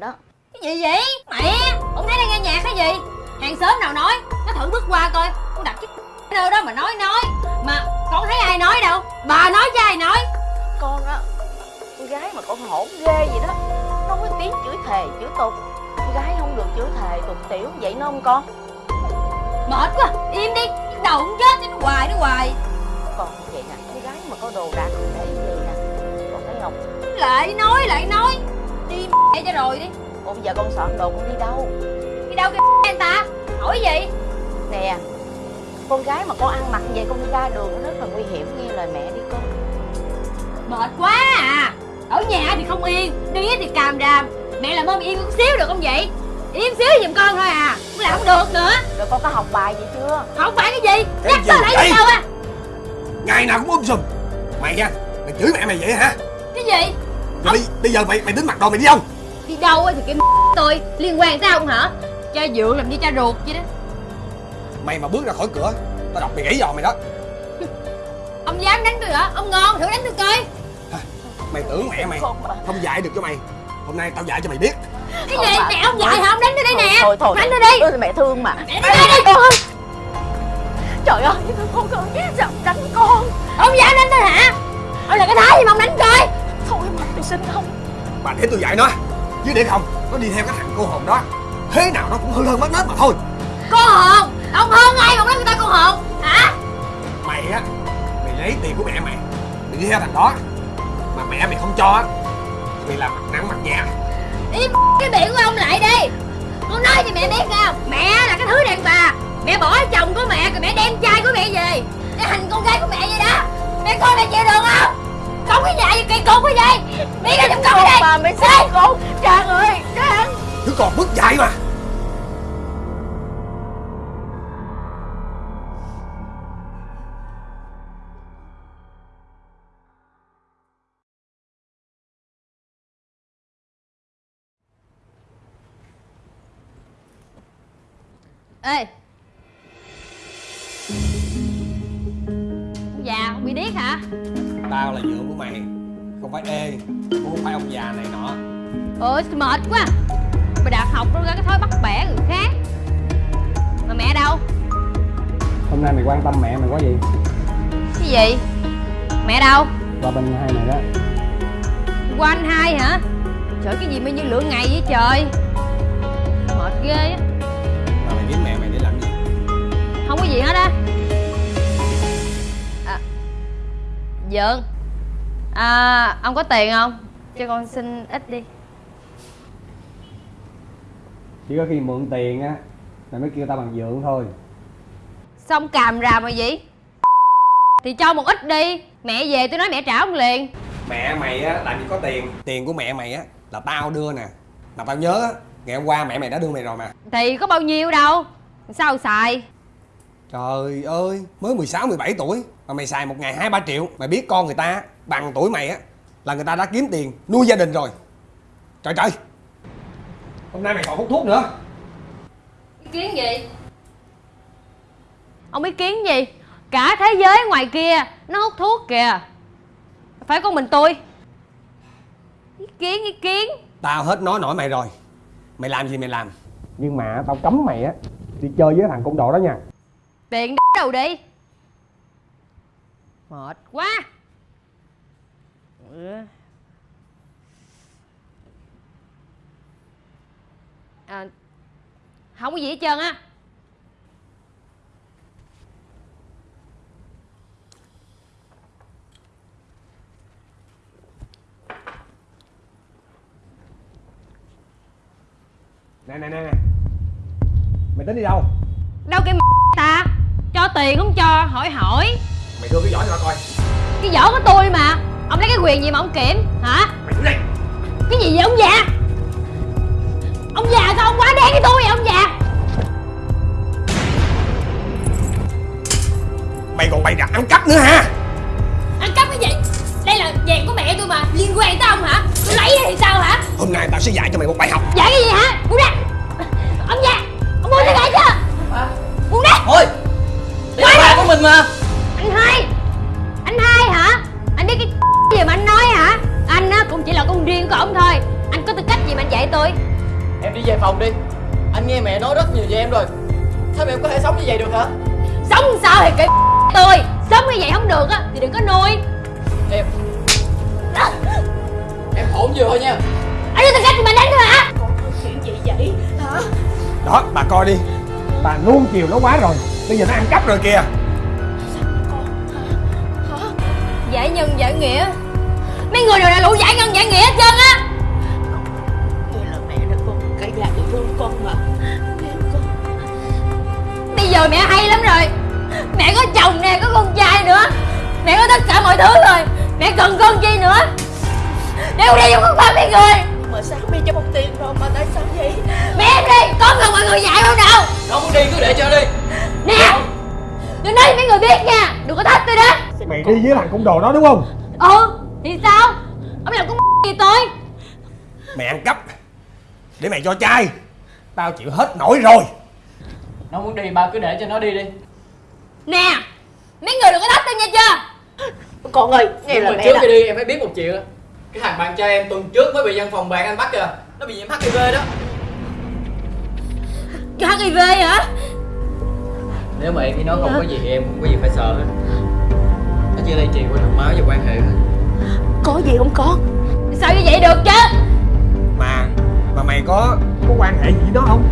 mình đó. Cái gì vậy? Mẹ, ông thấy đang nghe nhạc hay gì? Hàng xóm nào nói, nó thử bước qua coi. Con đặt cái nơi đó mà nói nói. Mà con thấy ai nói đâu? Bà nói chứ ai nói? Con á con gái mà con hổn ghê vậy đó. Nó có tiếng chửi thề chửi tục. Con gái không được chửi thề tục tiểu vậy nó không con? Mệt quá, im đi. Cái đầu cũng chết, nó hoài nó hoài. Con vậy nè con gái mà có đồ đạc không để gì nè. Con thấy không? Lại nói, lại nói. Đi mẹ cho rồi đi ủa bây giờ con soạn đồ con đi đâu? Đi đâu cái anh ta? Hỏi gì? Nè con gái mà con ăn mặc vậy con đi ra đường nó rất là nguy hiểm nghe lời mẹ đi con. Mệt quá à. Ở nhà thì không yên Đi thì càm ràm Mẹ làm ơn yên một xíu được không vậy? Yên xíu giùm con thôi à. Cũng làm không được nữa. Rồi con có học bài gì chưa? Không phải cái gì. Cái Nhắc tới lại vậy? đâu à? Ngày nào cũng um sùm. Mày nha Mày chửi mẹ mày vậy hả? Cái gì? Rồi bây, bây giờ mày mày tính mặc đồ mày đi không Đi đâu á thì cái tôi Liên quan tới ông hả? Cha dượng làm như cha ruột vậy đó. Mày mà bước ra khỏi cửa Tao đọc mày gãy giò mày đó. Ông dám đánh tôi hả? Ông ngon thử đánh tôi coi. Mày tưởng mẹ mày không dạy được cho mày. Hôm nay tao dạy cho mày biết. Cái Thôi gì? Mẹ ông dạy hả? Ông đánh tôi đây nè. thôi thôi. Đánh tôi đi. Thôi mẹ thương mà. Mẹ đánh tôi đi. Con trời ơi con con sao đánh con. Ông dám đánh tôi hả? Ông là cái thái gì mà ông đánh coi thôi mà tôi xin không. Bà để tôi dạy nó Chứ để không Nó đi theo cái thằng cô hồn đó. Thế nào nó cũng hư hơn mất nết mà thôi. Cô hồn Ông hơn ai mà nói người ta cô hồn Hả? Mày á Mày lấy tiền của mẹ mày Mày đi theo thằng đó. Mà mẹ mày không cho á Mày làm mặt nặng mặt nhẹ. Im cái miệng của ông lại đi. Con nói cho mẹ biết không? Mẹ là cái thứ đàn bà. Mẹ bỏ chồng của mẹ Rồi mẹ đem trai của mẹ về. Để hành con gái của mẹ vậy đó Đi ra con ở đây bà mẹ xin con? Trang ơi trang Đứa còn mất dạy mà. Ê. Ông già không bị điếc hả? Tao là dượng của mày Không phải ê Cũng không phải ông già này nọ. Ôi mệt quá. Mày đạt học nó ra cái thói bắt bẻ người khác. Mà mẹ đâu? Hôm nay mày quan tâm mẹ mày quá gì Cái gì? Mẹ đâu? Qua bên hai này đó. Qua anh hai hả? Trời cái gì mà như lửa ngày vậy trời? Mệt ghê á. Mà mày kiếm mẹ mày để làm gì? Không có gì hết á. À, Dượng à, Ông có tiền không? Cho con xin ít đi. Chỉ có khi mượn tiền á mày mới kêu tao bằng dượng thôi. Xong càm ràm rồi vậy Thì cho một ít đi. Mẹ về tôi nói mẹ trả ông liền. Mẹ mày á làm gì có tiền. Tiền của mẹ mày á là tao đưa nè. Mà tao nhớ á Ngày hôm qua mẹ mày đã đưa mày rồi mà. Thì có bao nhiêu đâu? Sao xài Trời ơi Mới 16, 17 tuổi Mà mày xài một ngày 2, 3 triệu. Mày biết con người ta bằng tuổi mày á Là người ta đã kiếm tiền nuôi gia đình rồi. Trời trời. Hôm nay mày còn hút thuốc nữa. Ý kiến gì? Ông ý kiến gì? Cả thế giới ngoài kia Nó hút thuốc kìa. Phải có mình tôi. Ý kiến ý kiến. Tao hết nói nổi mày rồi. Mày làm gì mày làm. Nhưng mà tao cấm mày á đi chơi với thằng côn đồ đó nha Tiền đâu đi? Mệt quá. À, Không có gì hết trơn á. Nè nè nè nè. Mày tính đi đâu? Đâu cái ta? Cho tiền không cho hỏi hỏi. Mày đưa cái giỏ cho tao coi. Cái vỏ của tôi mà. Ông lấy cái quyền gì mà ông kiểm hả? Mày đứng đây. Cái gì vậy ông già? Ông già sao ông quá đen với tôi vậy ông già? Mày còn bày đặt ăn cắp nữa hả? Ăn cắp cái gì? Đây là vàng của mẹ tôi mà. Liên quan tới ông hả? Tôi lấy thì sao hả? Hôm nay tao sẽ dạy cho mày một bài học. Dạ cái gì hả? Buông ra mình mà Anh hai! Anh hai hả? Anh biết cái gì mà anh nói hả? Anh á cũng chỉ là con riêng của ông thôi. Anh có tư cách gì mà anh dạy tôi? Anh nghe mẹ nói rất nhiều về em rồi. Sao mẹ có thể sống như vậy được hả? Sống sao thì kệ tôi. Sống như vậy không được á Thì đừng có nuôi. Em. Em hỗn vừa thôi nha. Anh đưa tôi cách mà đánh thôi hả? Chuyện gì vậy? Hả? Đó bà coi đi. Bà nuông chiều nó quá rồi. Bây giờ nó ăn cắp rồi kìa Giải nhân giải nghĩa. Mấy người đều là lũ giải nhân giải nghĩa hết trơn á. Vậy là mẹ đã con cái nhà bị thương con mà. Bây giờ mẹ hay lắm rồi. Mẹ có chồng nè, có con trai nữa. Mẹ có tất cả mọi thứ rồi. Mẹ cần con chi nữa. Mẹ không đi vô con ba mấy người. Mà sao mẹ cho một tiền rồi mà tại sao vậy? Mẹ em đi, con cần mọi người dạy không Nó muốn đi cứ để cho đi. Nè Đừng nói cho mấy người biết nha. Đừng có thách tôi đó mày đi với thằng côn đồ đó đúng không? Ừ, thì sao? Ông làm con gì tôi? Mày ăn cắp. Để mày cho trai tao chịu hết nổi rồi. Nó muốn đi ba cứ để cho nó đi đi. Nè Mấy người đừng có thách tôi nha chưa? Con ơi nghe là mà mẹ trước đã khi đi em phải biết một chuyện á. Cái thằng bạn trai em tuần trước mới bị văn phòng bạn anh bắt kìa. Nó bị nhiễm HIV đó. Cái HIV hả? Nếu mà em với nó không có gì thì em không có gì phải sợ. hết Chỉ lây truyền qua đường máu và quan hệ thôi Có gì không con Sao như vậy được chứ mà mà mày có có quan hệ gì với nó không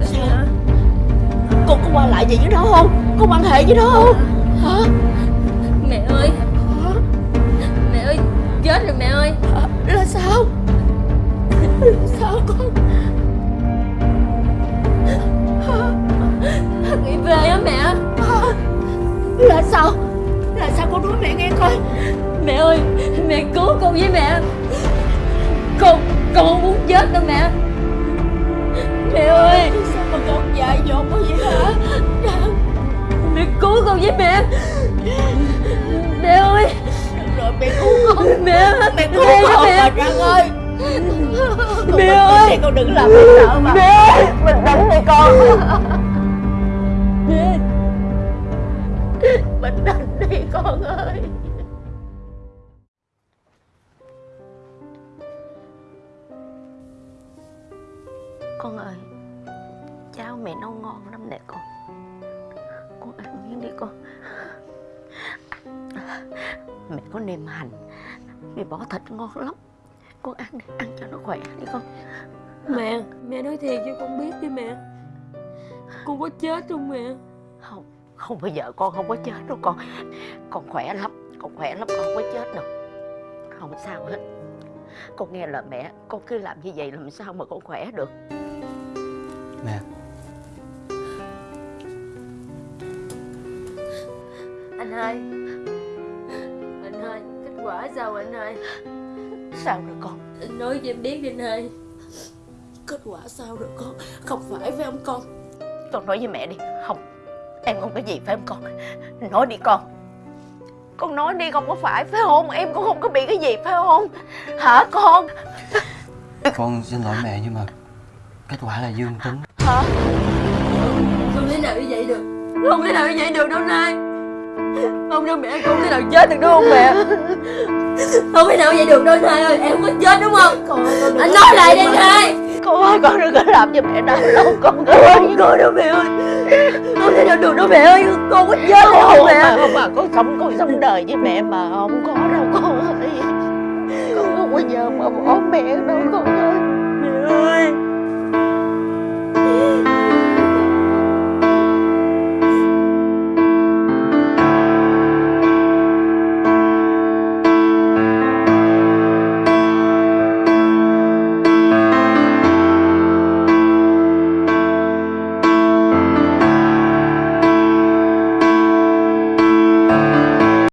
Sao Con có qua lại gì với nó không Có quan hệ với nó không Hả Mẹ ơi Hả? Mẹ ơi Chết rồi mẹ ơi? Là sao Là sao con HIV á mẹ Hả? Là sao Con nói mẹ nghe coi. Mẹ ơi Mẹ cứu con với mẹ. Con Con không muốn chết đâu mẹ. Mẹ ơi. Sao mà con dại dột quá vậy hả? Mẹ cứu con với mẹ. Mẹ ơi. Rồi mẹ cứu con. Mẹ Mẹ cứu Mẹ con mẹ. mà Trăng ơi. Mẹ ơi. Con đừng làm mẹ sợ mà. Mẹ. Bình tĩnh đi con con ơi. Con ơi Cháo mẹ nấu ngon lắm nè con. Con ăn miếng đi con. Mẹ có nêm hành Mẹ bỏ thịt ngon lắm. Con ăn đi, ăn cho nó khỏe đi con. Mẹ Mẹ nói thiệt cho con biết đi mẹ. Con có chết không mẹ? Không, không bao giờ con không có chết đâu con Con khỏe lắm, con khỏe lắm, con không có chết đâu. Không sao hết. Con nghe lời mẹ, con cứ làm như vậy làm sao mà con khỏe được? Mẹ Anh ơi Anh ơi Kết quả sao anh ơi Sao rồi con? Anh nói cho em biết đi anh ơi Kết quả sao rồi con? Không phải phải không con? Con nói với mẹ đi. Không, em không có gì phải không con? Nói đi con Con nói đi không có phải phải không? Em cũng không có bị cái gì phải không? Hả con? Con xin lỗi mẹ nhưng mà Kết quả là dương tính Hả? Không thể nào như vậy được Không thể nào như vậy được đâu Nai Không đâu mẹ không thể nào chết được đúng không mẹ Không thể nào vậy được đâu Nai ơi Em không có chết đúng không Con, con Anh nói lại đi mà. Con ơi con đừng có làm cho mẹ đau lòng con ơi con ơi đâu mẹ ơi. Con thể nào được đâu mẹ ơi. Con có chết không, không mẹ? không mà con sống con sống đời với mẹ mà không có đâu con ơi. Con không bao giờ mà bỏ mẹ đâu con ơi. Mẹ ơi.